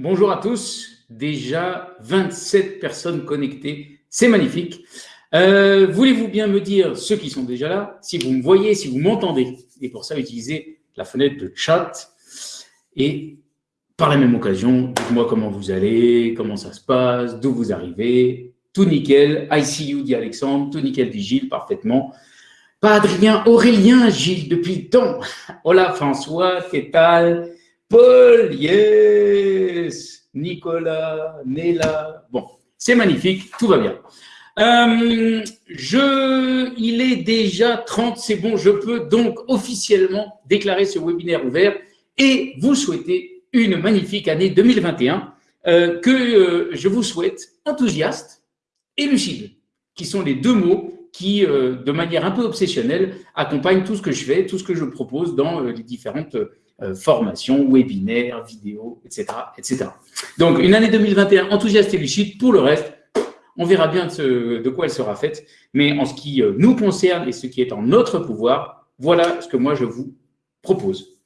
Bonjour à tous. Déjà 27 personnes connectées. C'est magnifique. Euh, voulez-vous bien me dire, ceux qui sont déjà là, si vous me voyez, si vous m'entendez Et pour ça, utilisez la fenêtre de chat. Et par la même occasion, dites-moi comment vous allez, comment ça se passe, d'où vous arrivez. Tout nickel. I see you, dit Alexandre. Tout nickel, dit Gilles, parfaitement. Pas Adrien, Aurélien, Gilles, depuis le temps. Hola François, qu'est-ce Paul, yes Nicolas, Néla. Bon, c'est magnifique, tout va bien. Euh, je, il est déjà 30, c'est bon, je peux donc officiellement déclarer ce webinaire ouvert et vous souhaiter une magnifique année 2021 euh, que euh, je vous souhaite enthousiaste et lucide, qui sont les deux mots qui, de manière un peu obsessionnelle, accompagne tout ce que je fais, tout ce que je propose dans les différentes euh, formations, webinaires, vidéos, etc., etc. Donc, une année 2021 enthousiaste et lucide. Pour le reste, on verra bien de, quoi elle sera faite. Mais en ce qui nous concerne et ce qui est en notre pouvoir, voilà ce que moi je vous propose.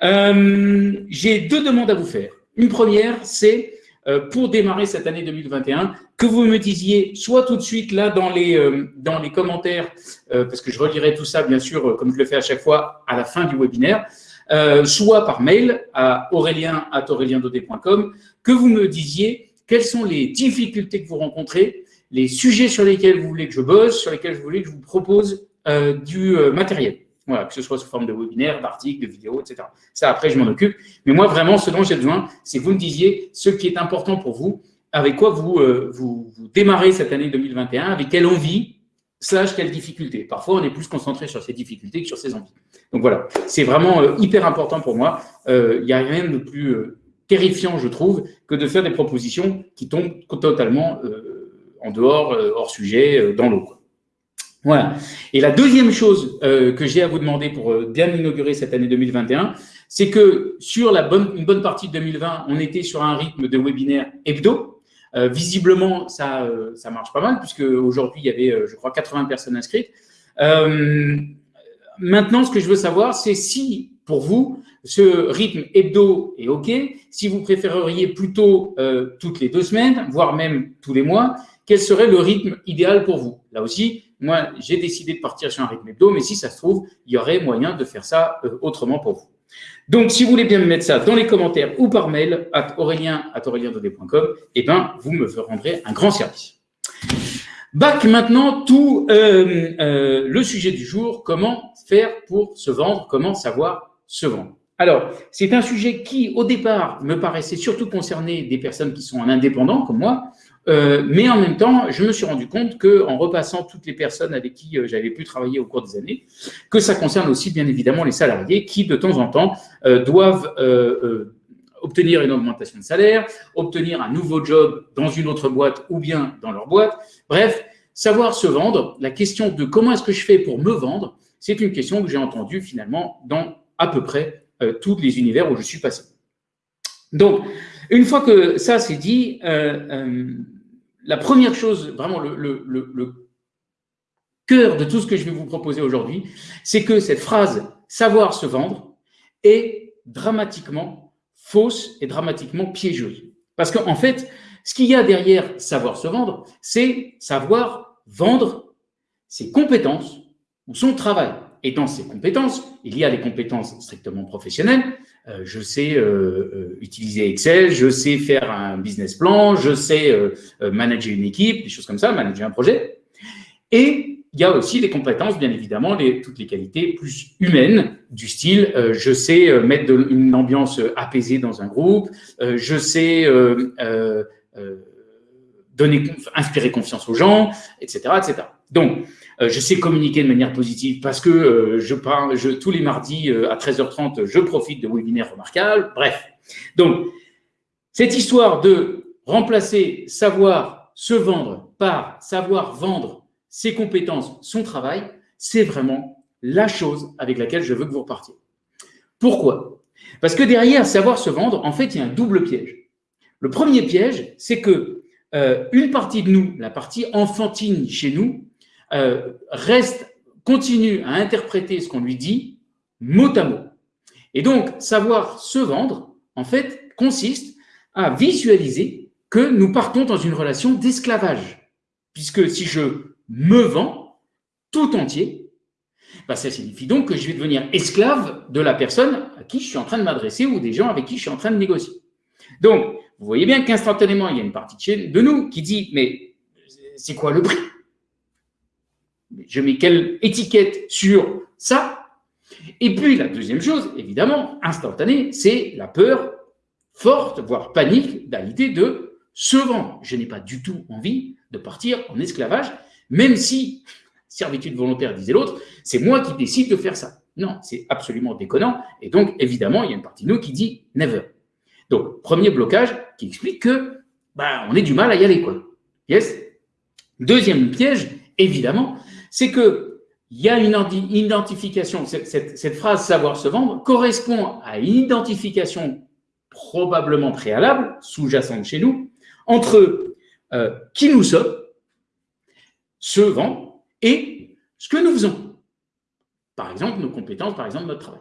J'ai deux demandes à vous faire. Une première, c'est euh, pour démarrer cette année 2021, que vous me disiez soit tout de suite là dans les, euh, dans les commentaires, euh, parce que je relirai tout ça bien sûr, comme je le fais à chaque fois, à la fin du webinaire, soit par mail à aurélien.aureliendodé.com, que vous me disiez quelles sont les difficultés que vous rencontrez, les sujets sur lesquels vous voulez que je bosse, sur lesquels vous voulez que je vous propose du matériel. Voilà, que ce soit sous forme de webinaire, d'articles, de vidéos, etc. Ça, après, je m'en occupe. Mais moi, vraiment, ce dont j'ai besoin, c'est que vous me disiez ce qui est important pour vous, avec quoi vous, euh, vous, démarrez cette année 2021, avec quelle envie, slash quelle difficulté. Parfois, on est plus concentré sur ces difficultés que sur ces envies. Donc voilà, c'est vraiment euh, hyper important pour moi. Il euh, n'y a rien de plus terrifiant, je trouve, que de faire des propositions qui tombent totalement en dehors, hors sujet, dans l'eau. Voilà. Et la deuxième chose euh, que j'ai à vous demander pour euh, bien inaugurer cette année 2021, c'est que sur la bonne, une bonne partie de 2020, on était sur un rythme de webinaire hebdo. Euh, visiblement, ça, ça marche pas mal, puisque aujourd'hui, il y avait, je crois, 80 personnes inscrites. maintenant, ce que je veux savoir, c'est si, pour vous, ce rythme hebdo est OK, si vous préféreriez plutôt toutes les deux semaines, voire même tous les mois, quel serait le rythme idéal pour vous? Là aussi, moi, j'ai décidé de partir sur un rythme hebdo, mais si ça se trouve, il y aurait moyen de faire ça euh, autrement pour vous. Donc, si vous voulez bien me mettre ça dans les commentaires ou par mail, à aurélien, eh ben, vous me rendrez un grand service. Bac maintenant tout euh, euh, le sujet du jour, comment faire pour se vendre, comment savoir se vendre. Alors, c'est un sujet qui, au départ, me paraissait surtout concerner des personnes qui sont en indépendant, comme moi, euh, mais en même temps, je me suis rendu compte qu'en repassant toutes les personnes avec qui euh, j'avais pu travailler au cours des années, que ça concerne aussi bien évidemment les salariés qui, de temps en temps, euh, doivent obtenir une augmentation de salaire, obtenir un nouveau job dans une autre boîte ou bien dans leur boîte. Bref, savoir se vendre, la question de comment est-ce que je fais pour me vendre, c'est une question que j'ai entendue finalement dans à peu près tous les univers où je suis passé. Donc, une fois que ça c'est dit, euh, euh, la première chose, vraiment le, cœur de tout ce que je vais vous proposer aujourd'hui, c'est que cette phrase « savoir se vendre » est dramatiquement fausse et dramatiquement piégeuse. Parce qu'en fait, ce qu'il y a derrière « savoir se vendre », c'est savoir vendre ses compétences ou son travail. Et dans ces compétences, il y a les compétences strictement professionnelles, je sais euh, euh, utiliser Excel, je sais faire un business plan, je sais manager une équipe, des choses comme ça, manager un projet. Et il y a aussi les compétences, bien évidemment, toutes les qualités plus humaines, du style, je sais mettre une ambiance apaisée dans un groupe, je sais inspirer confiance aux gens, etc., etc. Donc, euh, je sais communiquer de manière positive parce que euh, je parle, tous les mardis euh, à 13h30, je profite de webinaires remarquables. Bref. Donc, cette histoire de remplacer savoir se vendre par savoir vendre ses compétences, son travail, c'est vraiment la chose avec laquelle je veux que vous repartiez. Pourquoi? Parce que derrière savoir se vendre, en fait, il y a un double piège. Le premier piège, c'est que une partie de nous, la partie enfantine chez nous, euh, reste, continue à interpréter ce qu'on lui dit mot à mot. Et donc, savoir se vendre, en fait, consiste à visualiser que nous partons dans une relation d'esclavage. Puisque si je me vends tout entier, bah, ça signifie donc que je vais devenir esclave de la personne à qui je suis en train de m'adresser ou des gens avec qui je suis en train de négocier. Donc, vous voyez bien qu'instantanément, il y a une partie de nous qui dit, mais c'est quoi le prix? Je mets quelle étiquette sur ça Et puis, la deuxième chose, évidemment, instantanée, c'est la peur forte, voire panique, à l'idée de se vendre. Je n'ai pas du tout envie de partir en esclavage, même si, servitude volontaire, disait l'autre, c'est moi qui décide de faire ça. Non, c'est absolument déconnant. Et donc, évidemment, il y a une partie de nous qui dit never. Donc, premier blocage qui explique que bah, on est du mal à y aller. Yes? Deuxième piège, évidemment, c'est que il y a une identification, cette, phrase savoir se vendre correspond à une identification probablement préalable, sous-jacente chez nous, entre euh, qui nous sommes, se vend, et ce que nous faisons. Par exemple, nos compétences, par exemple, notre travail.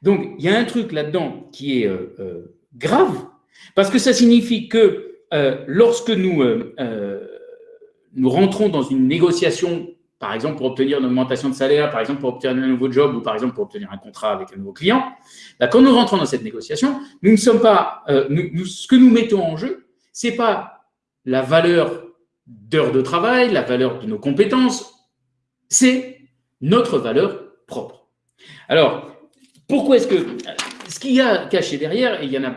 Donc, il y a un truc là-dedans qui est euh, euh, grave, parce que ça signifie que lorsque nous, nous rentrons dans une négociation, par exemple pour obtenir une augmentation de salaire, par exemple pour obtenir un nouveau job ou par exemple pour obtenir un contrat avec un nouveau client, bah, quand nous rentrons dans cette négociation, nous ne sommes pas, nous, ce que nous mettons en jeu, c'est pas la valeur d'heures de travail, la valeur de nos compétences, c'est notre valeur propre. Alors, pourquoi est-ce que... Ce qu'il y a caché derrière, et il y en a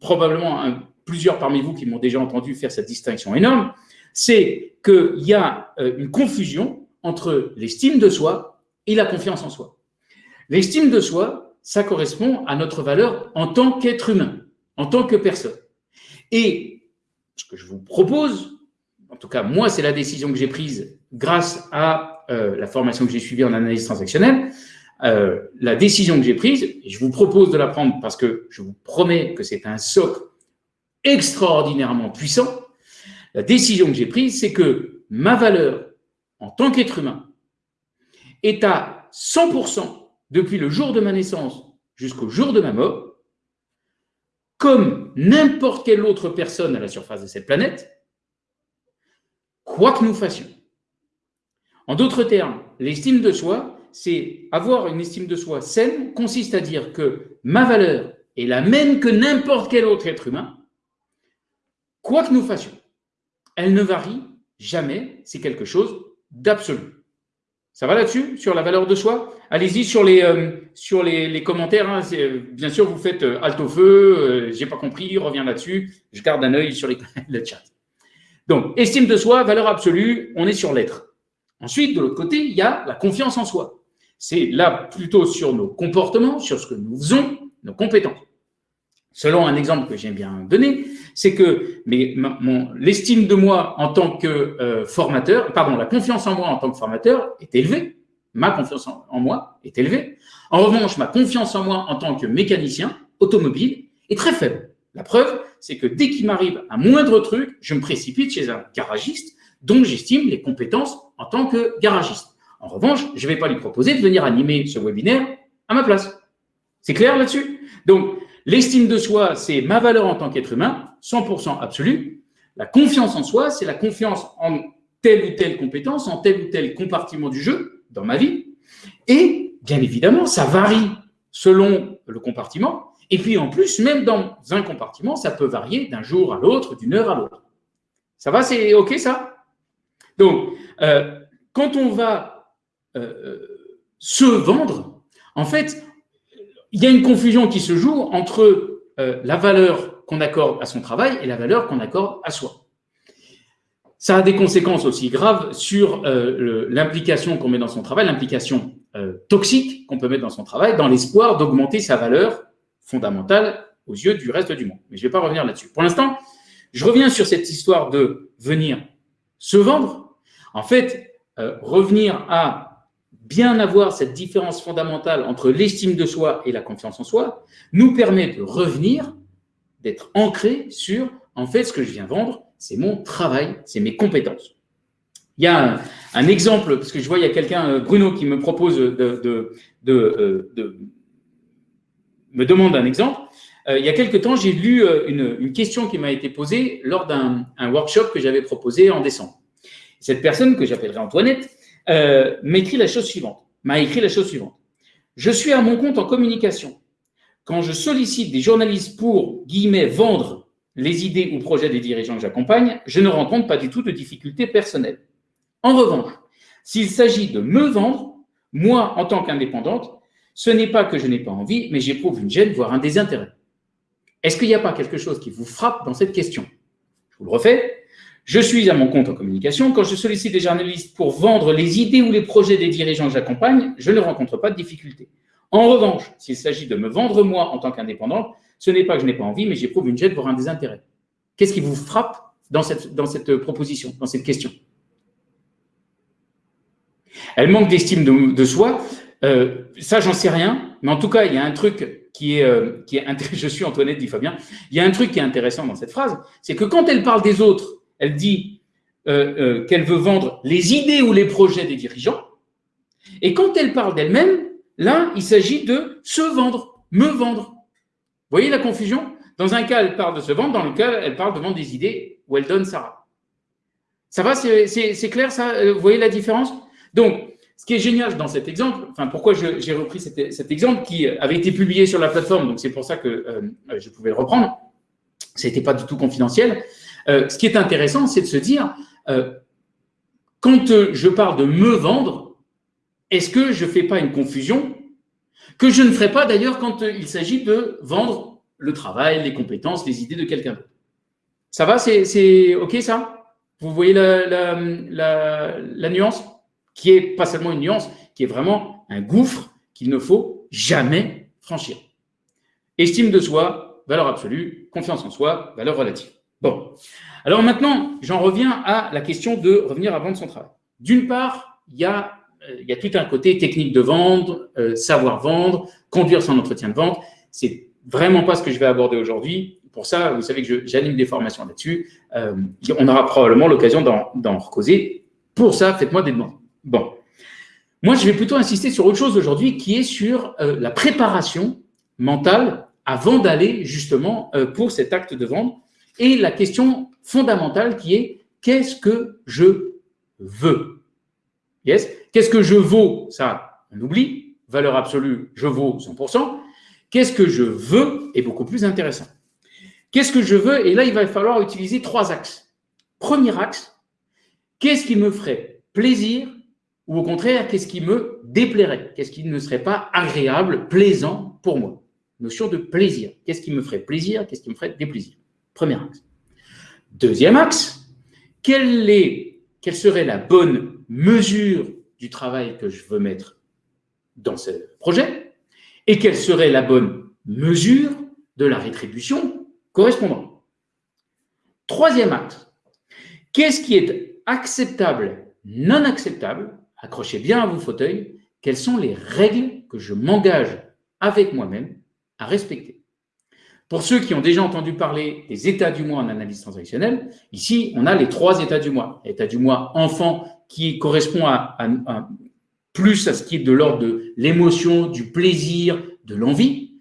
probablement plusieurs parmi vous qui m'ont déjà entendu faire cette distinction énorme, c'est qu'il y a euh, une confusion entre l'estime de soi et la confiance en soi. L'estime de soi, ça correspond à notre valeur en tant qu'être humain, en tant que personne. Et ce que je vous propose, en tout cas, moi, c'est la décision que j'ai prise grâce à euh, la formation que j'ai suivie en analyse transactionnelle. Euh, la décision que j'ai prise, et je vous propose de la prendre parce que je vous promets que c'est un socle extraordinairement puissant. La décision que j'ai prise, c'est que ma valeur en tant qu'être humain est à 100% depuis le jour de ma naissance jusqu'au jour de ma mort, comme n'importe quelle autre personne à la surface de cette planète, quoi que nous fassions. En d'autres termes, l'estime de soi, c'est avoir une estime de soi saine, consiste à dire que ma valeur est la même que n'importe quel autre être humain, quoi que nous fassions. Elle ne varie jamais, c'est quelque chose d'absolu. Ça va là-dessus, sur la valeur de soi? Allez-y sur les, euh, commentaires. Hein. bien sûr, vous faites euh, alt au feu, euh, j'ai pas compris, reviens là-dessus. Je garde un œil sur le chat. Donc, estime de soi, valeur absolue, on est sur l'être. Ensuite, de l'autre côté, il y a la confiance en soi. C'est là plutôt sur nos comportements, sur ce que nous faisons, nos compétences. Selon un exemple que j'aime bien donner, c'est que l'estime de moi en tant que euh, formateur, pardon, la confiance en moi en tant que formateur est élevée. Ma confiance en moi est élevée. En revanche, ma confiance en moi en tant que mécanicien automobile est très faible. La preuve, c'est que dès qu'il m'arrive un moindre truc, je me précipite chez un garagiste dont j'estime les compétences en tant que garagiste. En revanche, je ne vais pas lui proposer de venir animer ce webinaire à ma place. C'est clair là-dessus? Donc, l'estime de soi, c'est ma valeur en tant qu'être humain, 100% absolu. La confiance en soi, c'est la confiance en telle ou telle compétence, en tel ou tel compartiment du jeu dans ma vie. Et, bien évidemment, ça varie selon le compartiment. Et puis en plus, même dans un compartiment, ça peut varier d'un jour à l'autre, d'une heure à l'autre. Ça va, c'est OK ça? Donc, euh, quand on va euh, se vendre, en fait, il y a une confusion qui se joue entre la valeur qu'on accorde à son travail et la valeur qu'on accorde à soi. Ça a des conséquences aussi graves sur l'implication qu'on met dans son travail, l'implication toxique qu'on peut mettre dans son travail, dans l'espoir d'augmenter sa valeur fondamentale aux yeux du reste du monde. Mais je ne vais pas revenir là-dessus. Pour l'instant, je reviens sur cette histoire de venir se vendre. En fait, euh, revenir à bien avoir cette différence fondamentale entre l'estime de soi et la confiance en soi nous permet de revenir, d'être ancré sur, en fait, ce que je viens vendre, c'est mon travail, c'est mes compétences. Il y a un, exemple, parce que je vois, il y a quelqu'un, euh, Bruno, qui me propose de, de me demande un exemple. il y a quelque temps, j'ai lu une, question qui m'a été posée lors d'un workshop que j'avais proposé en décembre. Cette personne, que j'appellerai Antoinette, m'écrit la chose suivante, m'a écrit la chose suivante. Je suis à mon compte en communication. Quand je sollicite des journalistes pour, guillemets, vendre les idées ou projets des dirigeants que j'accompagne, je ne rencontre pas du tout de difficultés personnelles. En revanche, s'il s'agit de me vendre, moi, en tant qu'indépendante, ce n'est pas que je n'ai pas envie, mais j'éprouve une gêne, voire un désintérêt. Est-ce qu'il n'y a pas quelque chose qui vous frappe dans cette question? Je vous le refais. Je suis à mon compte en communication. Quand je sollicite des journalistes pour vendre les idées ou les projets des dirigeants que j'accompagne, je ne rencontre pas de difficultés. En revanche, s'il s'agit de me vendre moi en tant qu'indépendante, ce n'est pas que je n'ai pas envie, mais j'éprouve une gêne, voire un désintérêt. Qu'est-ce qui vous frappe dans cette, proposition, dans cette question? Elle manque d'estime de, soi. Euh, ça, j'en sais rien. Mais en tout cas, il y a un truc qui est, euh, je suis Antoinette, dit Fabien, il y a un truc qui est intéressant dans cette phrase, c'est que quand elle parle des autres, elle dit euh, qu'elle veut vendre les idées ou les projets des dirigeants. Et quand elle parle d'elle-même, Là, il s'agit de se vendre, me vendre. Vous voyez la confusion? Dans un cas, elle parle de se vendre, dans le cas, elle parle de vendre des idées où elle donne Sarah. Ça va? C'est clair ça? Euh, Vous voyez la différence? Donc, ce qui est génial dans cet exemple, enfin pourquoi j'ai repris cet, exemple qui avait été publié sur la plateforme, donc c'est pour ça que euh, je pouvais le reprendre, ce n'était pas du tout confidentiel. Euh, ce qui est intéressant, c'est de se dire, quand je parle de me vendre, est-ce que je ne fais pas une confusion que je ne ferai pas d'ailleurs quand euh, il s'agit de vendre le travail, les compétences, les idées de quelqu'un d'autre Ça va? C'est OK ça? Vous voyez la, nuance? Qui est pas seulement une nuance, qui est vraiment un gouffre qu'il ne faut jamais franchir. Estime de soi, valeur absolue, confiance en soi, valeur relative. Bon. Alors maintenant, j'en reviens à la question de revenir à vendre son travail. D'une part, il y a euh, il y a tout un côté technique de vendre, euh, savoir vendre, conduire son entretien de vente. C'est vraiment pas ce que je vais aborder aujourd'hui. Pour ça, vous savez que j'anime des formations là-dessus. Euh, on aura probablement l'occasion d'en recauser. Pour ça, faites-moi des demandes. Bon. Moi, je vais plutôt insister sur autre chose aujourd'hui qui est sur la préparation mentale avant d'aller justement pour cet acte de vente et la question fondamentale qui est qu'est-ce que je veux? Yes? Qu'est-ce que je vaux? Ça, on oublie. Valeur absolue, je vaux 100%. Qu'est-ce que je veux est beaucoup plus intéressant. Qu'est-ce que je veux? Et là, il va falloir utiliser trois axes. Premier axe, qu'est-ce qui me ferait plaisir ou au contraire, qu'est-ce qui me déplairait? Qu'est-ce qui ne serait pas agréable, plaisant pour moi? Notion de plaisir. Qu'est-ce qui me ferait plaisir? Qu'est-ce qui me ferait déplaisir? Premier axe. Deuxième axe, quelle, serait la bonne mesure du travail que je veux mettre dans ce projet et quelle serait la bonne mesure de la rétribution correspondante? Troisième acte, qu'est-ce qui est acceptable, non acceptable? Accrochez bien à vos fauteuils, quelles sont les règles que je m'engage avec moi-même à respecter? Pour ceux qui ont déjà entendu parler des états du mois en analyse transactionnelle, ici, on a les trois états du mois. L'état du mois enfant qui correspond à, plus à ce qui est de l'ordre de l'émotion, du plaisir, de l'envie.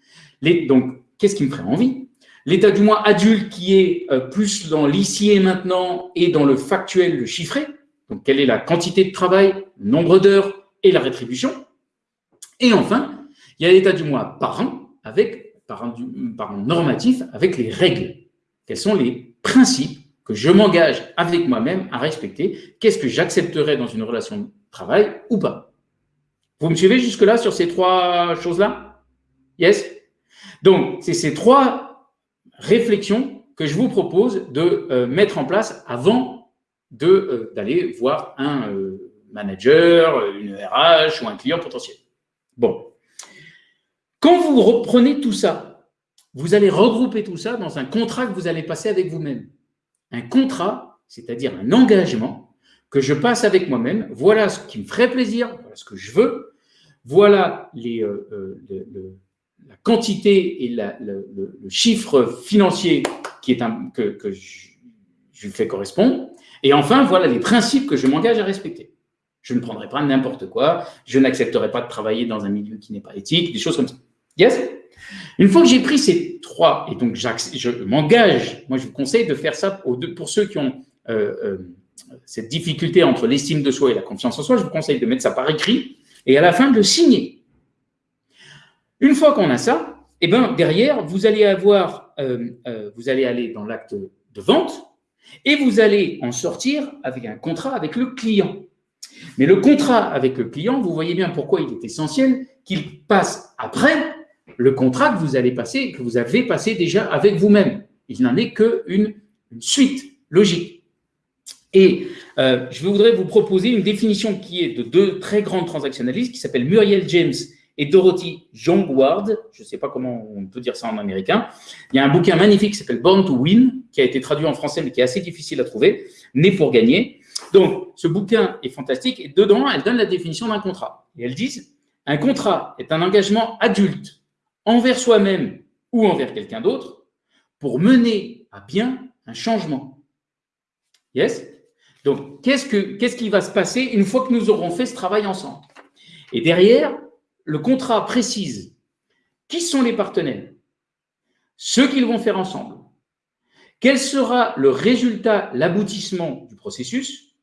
Donc, qu'est-ce qui me ferait envie? L'état du mois adulte qui est euh, plus dans l'ici et maintenant et dans le factuel, le chiffré. Donc, quelle est la quantité de travail, nombre d'heures et la rétribution? Et enfin, il y a l'état du mois par an, avec, par an normatif, avec les règles. Quels sont les principes que je m'engage avec moi-même à respecter? Qu'est-ce que j'accepterai dans une relation de travail ou pas? Vous me suivez jusque-là sur ces trois choses-là? Yes? Donc, c'est ces trois réflexions que je vous propose de euh, mettre en place avant euh, d'aller voir un euh, manager, une RH ou un client potentiel. Bon. Quand vous reprenez tout ça, vous allez regrouper tout ça dans un contrat que vous allez passer avec vous-même un contrat, c'est-à-dire un engagement que je passe avec moi-même. Voilà ce qui me ferait plaisir, voilà ce que je veux, voilà euh, euh, la quantité et le, chiffre financier qui est que, je, je fais correspondre. Et enfin, voilà les principes que je m'engage à respecter. Je ne prendrai pas n'importe quoi, je n'accepterai pas de travailler dans un milieu qui n'est pas éthique, des choses comme ça. Yes? Une fois que j'ai pris ces trois, et donc je m'engage, moi je vous conseille de faire ça pour ceux qui ont euh, euh, cette difficulté entre l'estime de soi et la confiance en soi, je vous conseille de mettre ça par écrit et à la fin de le signer. Une fois qu'on a ça, eh ben, derrière, vous allez avoir, euh, vous allez aller dans l'acte de vente et vous allez en sortir avec un contrat avec le client. Mais le contrat avec le client, vous voyez bien pourquoi il est essentiel qu'il passe après le contrat que vous allez passer, que vous avez passé déjà avec vous-même. Il n'en est qu'une une suite logique. Et euh, je voudrais vous proposer une définition qui est de deux très grandes transactionnalistes qui s'appellent Muriel James et Dorothy Jongward. Je ne sais pas comment on peut dire ça en américain. Il y a un bouquin magnifique qui s'appelle Born to Win, qui a été traduit en français, mais qui est assez difficile à trouver, Né pour gagner. Donc, ce bouquin est fantastique et dedans, elle donne la définition d'un contrat. Et elles disent, un contrat est un engagement adulte envers soi-même ou envers quelqu'un d'autre pour mener à bien un changement. Yes? Donc, qu'est-ce, que, qu'est-ce qui va se passer une fois que nous aurons fait ce travail ensemble? Et derrière, le contrat précise qui sont les partenaires, ce qu'ils vont faire ensemble, quel sera le résultat, l'aboutissement du processus,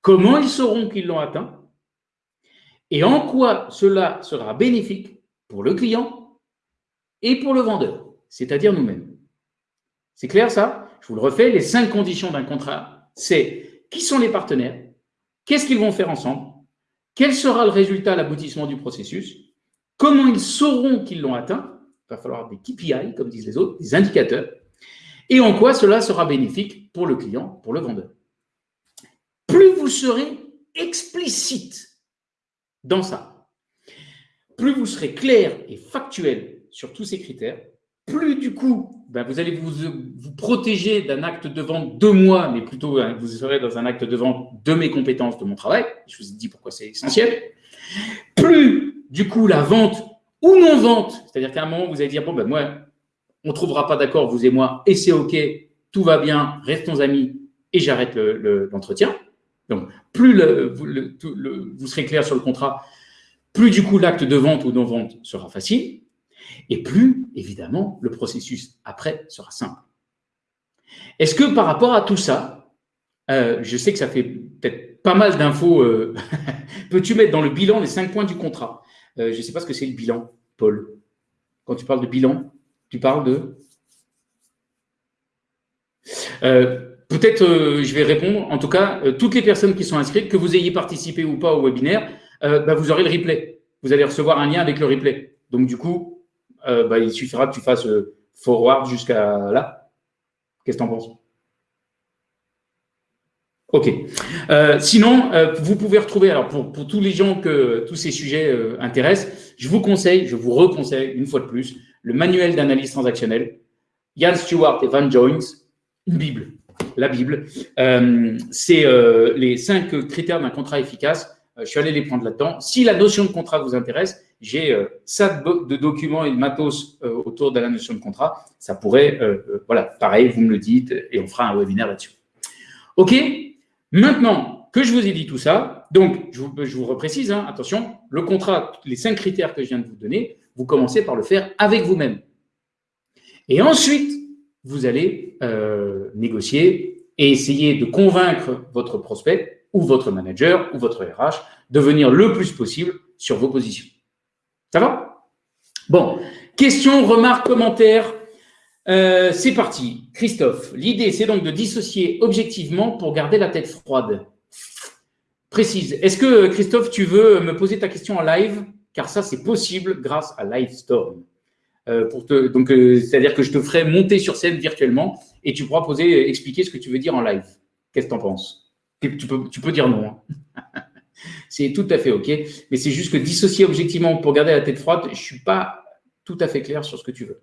comment ils sauront qu'ils l'ont atteint, et en quoi cela sera bénéfique pour le client et pour le vendeur, c'est-à-dire nous-mêmes. C'est clair ça? Je vous le refais, les cinq conditions d'un contrat, c'est qui sont les partenaires, qu'est-ce qu'ils vont faire ensemble, quel sera le résultat, l'aboutissement du processus, comment ils sauront qu'ils l'ont atteint, il va falloir des KPI, comme disent les autres, des indicateurs, et en quoi cela sera bénéfique pour le client, pour le vendeur. Plus vous serez explicite dans ça, plus vous serez clair et factuel sur tous ces critères, plus du coup, ben, vous allez vous, protéger d'un acte de vente de moi, mais plutôt hein, vous serez dans un acte de vente de mes compétences, de mon travail. Je vous ai dit pourquoi c'est essentiel. Plus du coup la vente ou non-vente, c'est-à-dire qu'à un moment, vous allez dire, bon, ben moi, on ne trouvera pas d'accord, vous et moi, et c'est OK, tout va bien, restons amis, et j'arrête l'entretien. Donc, plus vous serez clair sur le contrat, plus du coup l'acte de vente ou non-vente sera facile, et plus, évidemment, le processus après sera simple. Est-ce que par rapport à tout ça, euh, je sais que ça fait peut-être pas mal d'infos, euh, peux-tu mettre dans le bilan les cinq points du contrat? Euh, Je ne sais pas ce que c'est le bilan, Paul. Quand tu parles de bilan, tu parles de? Peut-être je vais répondre. En tout cas, toutes les personnes qui sont inscrites, que vous ayez participé ou pas au webinaire, euh, bah, vous aurez le replay. Vous allez recevoir un lien avec le replay. Donc, du coup, euh, bah, il suffira que tu fasses euh, forward jusqu'à là. Qu'est-ce que tu en penses? Ok. sinon, vous pouvez retrouver, alors pour, pour, tous les gens que tous ces sujets intéressent, je vous conseille, je vous reconseille une fois de plus, le manuel d'analyse transactionnelle, Ian Stewart et Van Jones, une Bible, la Bible. C'est les cinq critères d'un contrat efficace. Euh, je suis allé les prendre là-dedans. Si la notion de contrat vous intéresse, j'ai euh, ça de documents et de matos euh, autour de la notion de contrat. Ça pourrait, voilà, pareil, vous me le dites et on fera un webinaire là-dessus. OK Maintenant que je vous ai dit tout ça, donc je vous, je vous reprécise, hein, attention, le contrat, les cinq critères que je viens de vous donner, vous commencez par le faire avec vous-même. Et ensuite, vous allez négocier et essayer de convaincre votre prospect ou votre manager ou votre RH de venir le plus possible sur vos positions. Ça va? Bon, questions, remarques, commentaires euh, C'est parti. Christophe, l'idée, c'est donc de dissocier objectivement pour garder la tête froide. Précise. Est-ce que, Christophe, tu veux me poser ta question en live? Car ça, c'est possible grâce à Livestorm. Euh, euh, c'est-à-dire que je te ferai monter sur scène virtuellement et tu pourras poser, expliquer ce que tu veux dire en live. Qu'est-ce que tu en penses? Tu peux, tu peux dire non. Hein. c'est tout à fait OK. Mais c'est juste que dissocier objectivement pour garder la tête froide, je ne suis pas tout à fait clair sur ce que tu veux.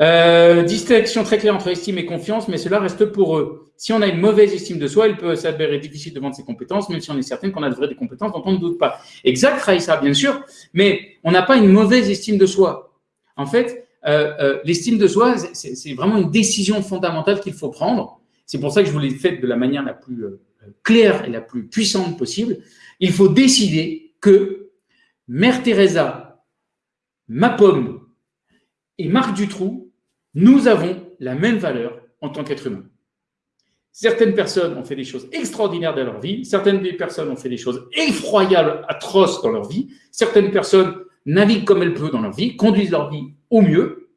Euh, distinction très claire entre estime et confiance, mais cela reste pour eux. Si on a une mauvaise estime de soi, il peut s'avérer difficile de vendre ses compétences, même si on est certain qu'on a de vraies compétences dont on ne doute pas. Exact, Raïssa, bien sûr, mais on n'a pas une mauvaise estime de soi. En fait, euh, euh, l'estime de soi, c'est vraiment une décision fondamentale qu'il faut prendre. C'est pour ça que je vous l'ai faite de la manière la plus claire et la plus puissante possible, il faut décider que Mère Teresa, ma pomme et Marc Dutroux, nous avons la même valeur en tant qu'être humain. Certaines personnes ont fait des choses extraordinaires dans leur vie, certaines personnes ont fait des choses effroyables, atroces dans leur vie, certaines personnes naviguent comme elles peuvent dans leur vie, conduisent leur vie au mieux.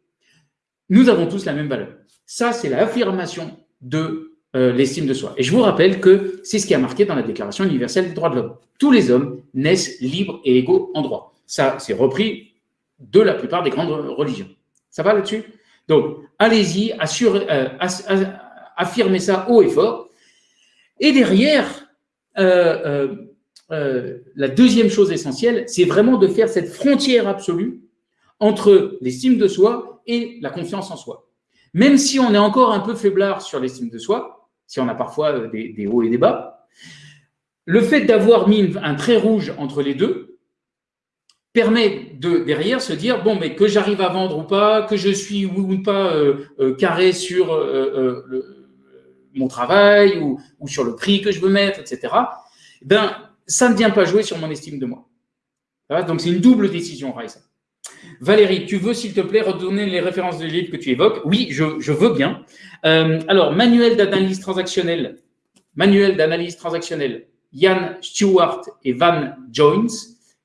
Nous avons tous la même valeur. Ça, c'est l'affirmation de euh, l'estime de soi. Et je vous rappelle que c'est ce qui a marqué dans la Déclaration universelle des droits de l'homme. Tous les hommes naissent libres et égaux en droit. Ça, c'est repris de la plupart des grandes religions. Ça va là-dessus? Donc, allez-y, euh, affirmez ça haut et fort. Et derrière, euh, la deuxième chose essentielle, c'est vraiment de faire cette frontière absolue entre l'estime de soi et la confiance en soi. Même si on est encore un peu faiblard sur l'estime de soi, si on a parfois euh, des, hauts et des bas. Le fait d'avoir mis un trait rouge entre les deux permet de derrière se dire bon mais que j'arrive à vendre ou pas, que je suis ou pas euh, euh, carré sur mon travail ou, sur le prix que je veux mettre, etc. Ben ça ne vient pas jouer sur mon estime de moi. Donc c'est une double décision, Raissa. Valérie, tu veux, s'il te plaît, redonner les références des livres que tu évoques? Oui, je, veux bien. Euh, alors, manuel d'analyse transactionnelle, manuel d'analyse transactionnelle, Yann Stewart et Van Joins,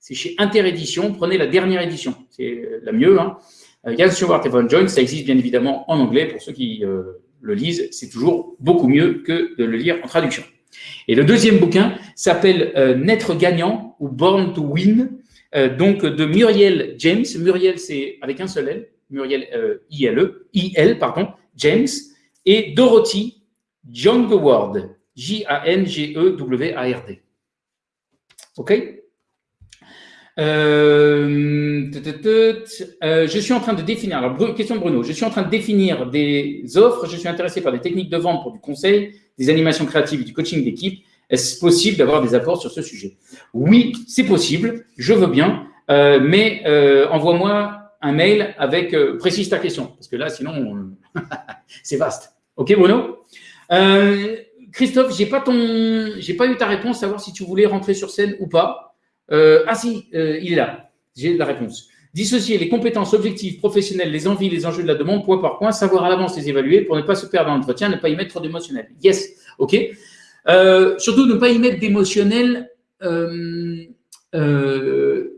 c'est chez Interédition. Prenez la dernière édition, c'est la mieux. Hein. Euh, Yann Stewart et Van Joins, ça existe bien évidemment en anglais pour ceux qui euh, le lisent. C'est toujours beaucoup mieux que de le lire en traduction. Et le deuxième bouquin s'appelle Naître gagnant ou Born to Win euh, donc de Muriel James. Muriel, c'est avec un seul L, Muriel euh, I-L-E, I-L, pardon, James, et Dorothy Jangeward, J-A-N-G-E-W-A-R-D. OK? Euh, je suis en train de définir, alors question de Bruno, je suis en train de définir des offres, je suis intéressé par des techniques de vente pour du conseil, des animations créatives, du coaching d'équipe. Est-ce possible d'avoir des apports sur ce sujet? Oui, c'est possible, je veux bien, euh, mais euh, envoie-moi un mail avec euh, précise ta question, parce que là, sinon, c'est vaste. Ok, Bruno? Christophe, j'ai pas ton, pas eu ta réponse, savoir si tu voulais rentrer sur scène ou pas. ah si, il est là. J'ai la réponse. Dissocier les compétences objectives, professionnelles, les envies, les enjeux de la demande, point par point, savoir à l'avance les évaluer pour ne pas se perdre dans l'entretien, ne pas y mettre trop d'émotionnel. Yes, ok. Euh, surtout, ne pas y mettre d'émotionnel. Euh, euh,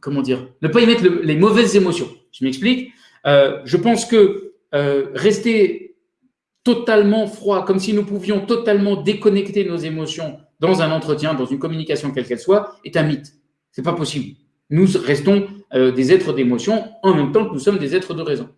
comment dire Ne pas y mettre les mauvaises émotions. Je m'explique. je pense que rester totalement froid, comme si nous pouvions totalement déconnecter nos émotions dans un entretien, dans une communication quelle qu'elle soit, est un mythe. C'est pas possible. Nous restons des êtres d'émotion en même temps que nous sommes des êtres de raison.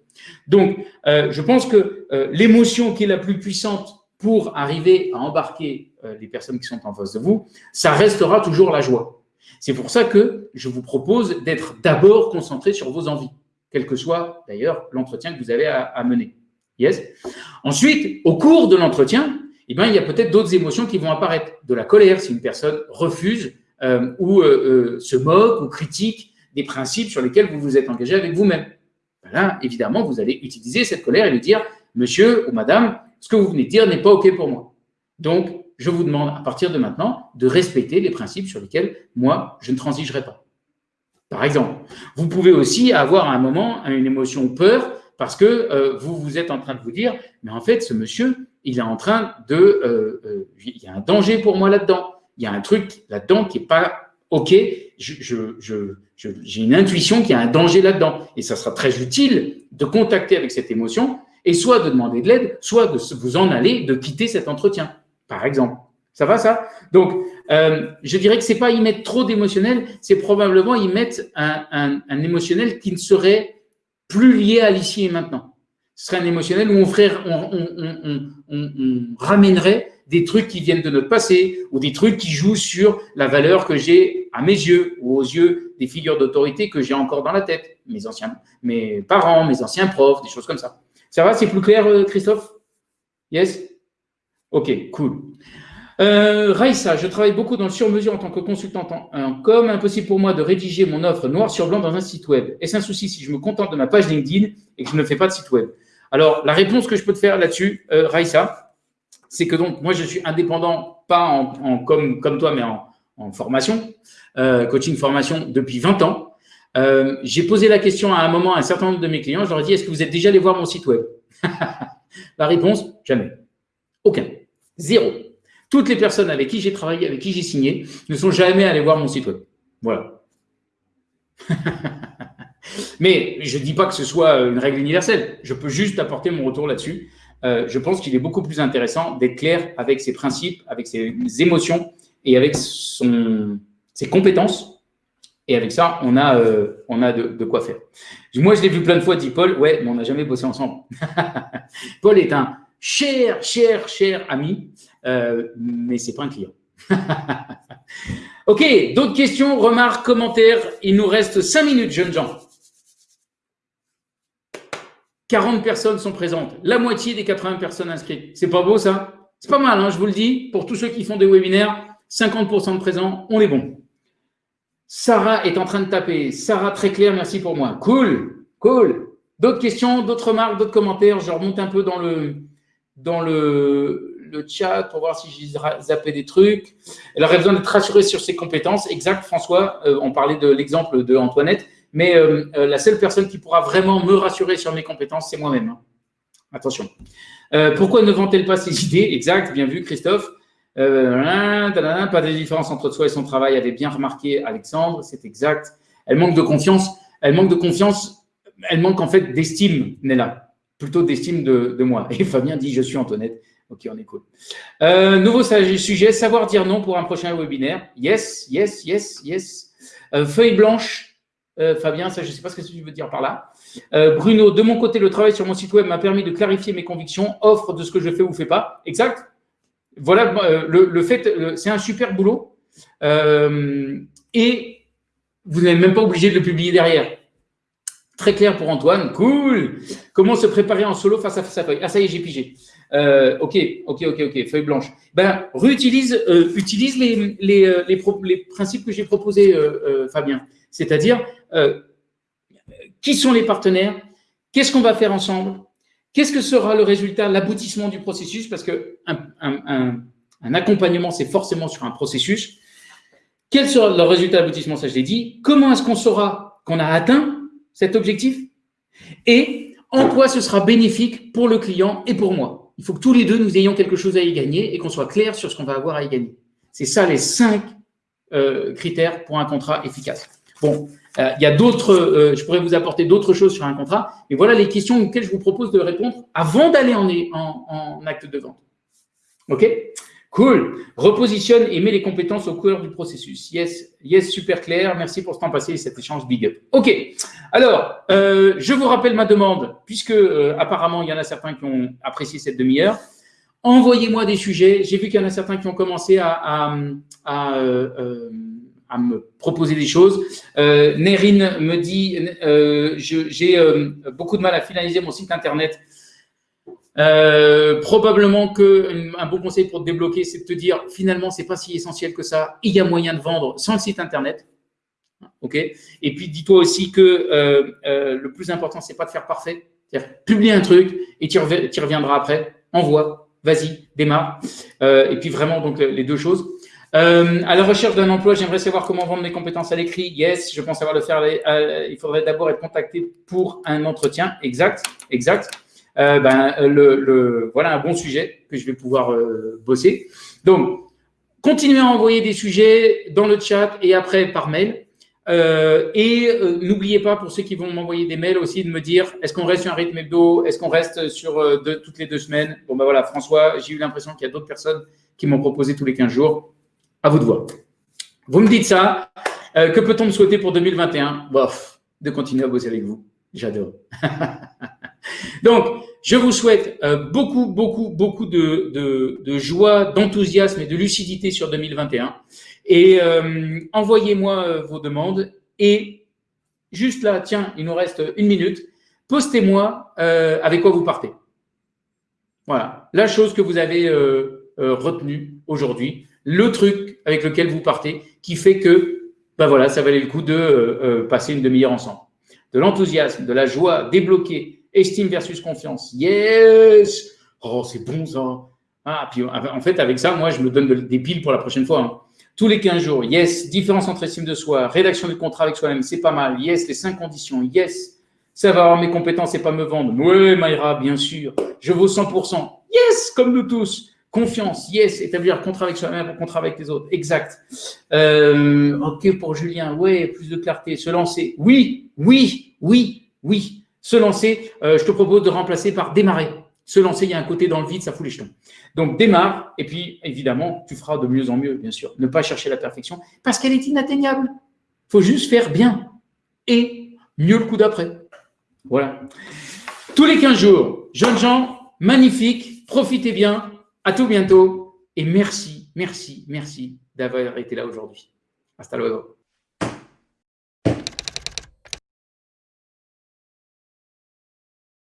Donc, je pense que l'émotion qui est la plus puissante pour arriver à embarquer euh, les personnes qui sont en face de vous, ça restera toujours la joie. C'est pour ça que je vous propose d'être d'abord concentré sur vos envies, quel que soit d'ailleurs l'entretien que vous avez à, mener. Yes? Ensuite, au cours de l'entretien, eh ben, il y a peut-être d'autres émotions qui vont apparaître. De la colère, si une personne refuse euh, ou euh, se moque ou critique des principes sur lesquels vous vous êtes engagé avec vous-même. Ben là, évidemment, vous allez utiliser cette colère et lui dire, monsieur ou madame, ce que vous venez de dire n'est pas OK pour moi. Donc, je vous demande à partir de maintenant de respecter les principes sur lesquels moi, je ne transigerai pas. Par exemple, vous pouvez aussi avoir à un moment une émotion peur parce que euh, vous vous êtes en train de vous dire, mais en fait, ce monsieur, il est en train de, euh, euh, il y a un danger pour moi là-dedans. Il y a un truc là-dedans qui n'est pas OK. J'ai une intuition qu'il y a un danger là-dedans. Et ça sera très utile de contacter avec cette émotion et soit de demander de l'aide, soit de vous en aller, de quitter cet entretien par exemple. Ça va ça? Donc, euh, je dirais que c'est pas y mettre trop d'émotionnel, c'est probablement y mettre un, émotionnel qui ne serait plus lié à l'ici et maintenant. Ce serait un émotionnel où on, ferait, ramènerait des trucs qui viennent de notre passé ou des trucs qui jouent sur la valeur que j'ai à mes yeux ou aux yeux des figures d'autorité que j'ai encore dans la tête, mes anciens, mes parents, mes anciens profs, des choses comme ça. Ça va, c'est plus clair, Christophe? Yes? Ok, cool. Euh, Raïssa, je travaille beaucoup dans le sur-mesure en tant que consultante en, com. Impossible pour moi de rédiger mon offre noir sur blanc dans un site web. Est-ce un souci si je me contente de ma page LinkedIn et que je ne fais pas de site web? Alors, la réponse que je peux te faire là-dessus, euh, Raïssa, c'est que donc, moi, je suis indépendant, pas en, comme toi, mais en, formation, euh, coaching formation depuis 20 ans. Euh, j'ai posé la question à un moment à un certain nombre de mes clients. Je leur ai dit Est-ce que vous êtes déjà allé voir mon site web? La réponse Jamais. Aucun. Zéro. Toutes les personnes avec qui j'ai travaillé, avec qui j'ai signé, ne sont jamais allées voir mon site web. Voilà. Mais je ne dis pas que ce soit une règle universelle. Je peux juste apporter mon retour là-dessus. Euh, je pense qu'il est beaucoup plus intéressant d'être clair avec ses principes, avec ses émotions et avec ses compétences. Et avec ça, on a, euh, de, quoi faire. Moi, je l'ai vu plein de fois, dit Paul. Ouais, mais on n'a jamais bossé ensemble. Paul est un cher, cher, cher ami, euh, mais ce n'est pas un client. ok, d'autres questions, remarques, commentaires? Il nous reste 5 minutes, jeunes gens. 40 personnes sont présentes, la moitié des 80 personnes inscrites. C'est pas beau ça? C'est pas mal, hein, je vous le dis. Pour tous ceux qui font des webinaires, 50% de présents, on est bon. Sarah est en train de taper. Sarah, très clair, merci pour moi. Cool, cool. D'autres questions, d'autres remarques, d'autres commentaires? Je remonte un peu dans le, dans le, chat pour voir si j'ai zappé des trucs. Elle aurait besoin d'être rassurée sur ses compétences. Exact, François, euh, on parlait de l'exemple de Antoinette. Mais euh, euh, la seule personne qui pourra vraiment me rassurer sur mes compétences, c'est moi-même. Hein. Attention. Pourquoi ne vend-elle pas ses idées? Exact, bien vu, Christophe. Pas de différence entre soi et son travail, avait bien remarqué Alexandre, c'est exact. Elle manque de confiance. Elle manque de confiance. Elle manque en fait d'estime, Nella. Plutôt d'estime de, moi. Et Fabien dit Je suis Antoinette. Ok, on est cool. nouveau sujet savoir dire non pour un prochain webinaire. Yes, yes, yes, yes. feuille blanche, euh, Fabien, ça, je ne sais pas ce que tu veux dire par là. Euh, Bruno, de mon côté, le travail sur mon site web m'a permis de clarifier mes convictions, offre de ce que je fais ou fais pas. Exact. Voilà, euh, le, fait, c'est un super boulot. et vous n'êtes même pas obligé de le publier derrière. Très clair pour Antoine. Cool. Comment se préparer en solo face à sa feuille Ah, ça y est, j'ai pigé. ok, ok, ok, ok. Feuille blanche. Ben, réutilise, utilise les, principes que j'ai proposés, Fabien. C'est-à-dire, euh, qui sont les partenaires? Qu'est-ce qu'on va faire ensemble? Qu'est-ce que sera le résultat, l'aboutissement du processus? Parce qu'un un, accompagnement, c'est forcément sur un processus. Quel sera le résultat, l'aboutissement? Ça, je l'ai dit. Comment est-ce qu'on saura qu'on a atteint cet objectif? Et en quoi ce sera bénéfique pour le client et pour moi? Il faut que tous les deux, nous ayons quelque chose à y gagner et qu'on soit clair sur ce qu'on va avoir à y gagner. C'est ça les cinq euh, critères pour un contrat efficace. Bon, euh, il y a d'autres, euh, je pourrais vous apporter d'autres choses sur un contrat, mais voilà les questions auxquelles je vous propose de répondre avant d'aller en, en, en, acte de vente. OK? Cool. Repositionne et mets les compétences au cœur du processus. Yes, yes, super clair. Merci pour ce temps passé et cet échange big up. OK. Alors, euh, je vous rappelle ma demande, puisque apparemment, il y en a certains qui ont apprécié cette demi-heure. Envoyez-moi des sujets. J'ai vu qu'il y en a certains qui ont commencé à, à, à à me proposer des choses. Euh, Nerine me dit, euh, j'ai euh, beaucoup de mal à finaliser mon site internet. Euh, probablement que un bon conseil pour te débloquer, c'est de te dire finalement, c'est pas si essentiel que ça. Il y a moyen de vendre sans le site internet. Ok. Et puis dis-toi aussi que le plus important, c'est pas de faire parfait. C'est-à-dire publie un truc et tu, reviendras après. Envoie, vas-y, démarre. et puis vraiment donc les deux choses. Euh, à la recherche d'un emploi, j'aimerais savoir comment vendre mes compétences à l'écrit. Yes, je pense savoir le faire. Euh, il faudrait d'abord être contacté pour un entretien. Exact, exact. Euh, ben, le, voilà un bon sujet que je vais pouvoir bosser. Donc, continuez à envoyer des sujets dans le chat et après par mail. et n'oubliez pas, pour ceux qui vont m'envoyer des mails aussi, de me dire est-ce qu'on reste sur un rythme hebdo? Est-ce qu'on reste sur toutes les deux semaines? Bon, ben voilà, François, j'ai eu l'impression qu'il y a d'autres personnes qui m'ont proposé tous les 15 jours. À vous de voir. Vous me dites ça. Euh, que peut-on me souhaiter pour 2021 Bof, de continuer à bosser avec vous. J'adore. Donc, je vous souhaite euh, beaucoup, beaucoup, beaucoup de, joie, d'enthousiasme et de lucidité sur 2021. Et euh, envoyez-moi vos demandes. Et juste là, tiens, il nous reste une minute. Postez-moi avec quoi vous partez. Voilà, la chose que vous avez retenue aujourd'hui le truc avec lequel vous partez qui fait que ben voilà, ça valait le coup de euh, euh, passer une demi-heure ensemble. De l'enthousiasme, de la joie, débloquer, estime versus confiance. Yes Oh, c'est bon ça. Ah, puis en fait, avec ça, moi, je me donne des piles pour la prochaine fois. Hein. Tous les 15 jours, yes, différence entre estime de soi, rédaction du contrat avec soi-même, c'est pas mal. Yes, les cinq conditions, yes, ça va avoir mes compétences et pas me vendre. Oui, Maïra, bien sûr. Je vaux 100%. Yes, comme nous tous. Confiance, yes. Établir un contrat avec soi-même, un contrat avec les autres. Exact. Euh, ok pour Julien. Ouais, plus de clarté. Se lancer. Oui, oui, oui, oui. Se lancer. Euh, je te propose de remplacer par démarrer. Se lancer, il y a un côté dans le vide, ça fout les jetons. Donc démarre, et puis évidemment, tu feras de mieux en mieux, bien sûr. Ne pas chercher la perfection, parce qu'elle est inatteignable. Il faut juste faire bien. Et mieux le coup d'après. Voilà. Tous les 15 jours, jeunes gens, magnifiques, profitez bien. À tout bientôt. Et merci, merci, merci d'avoir été là aujourd'hui. Hasta luego.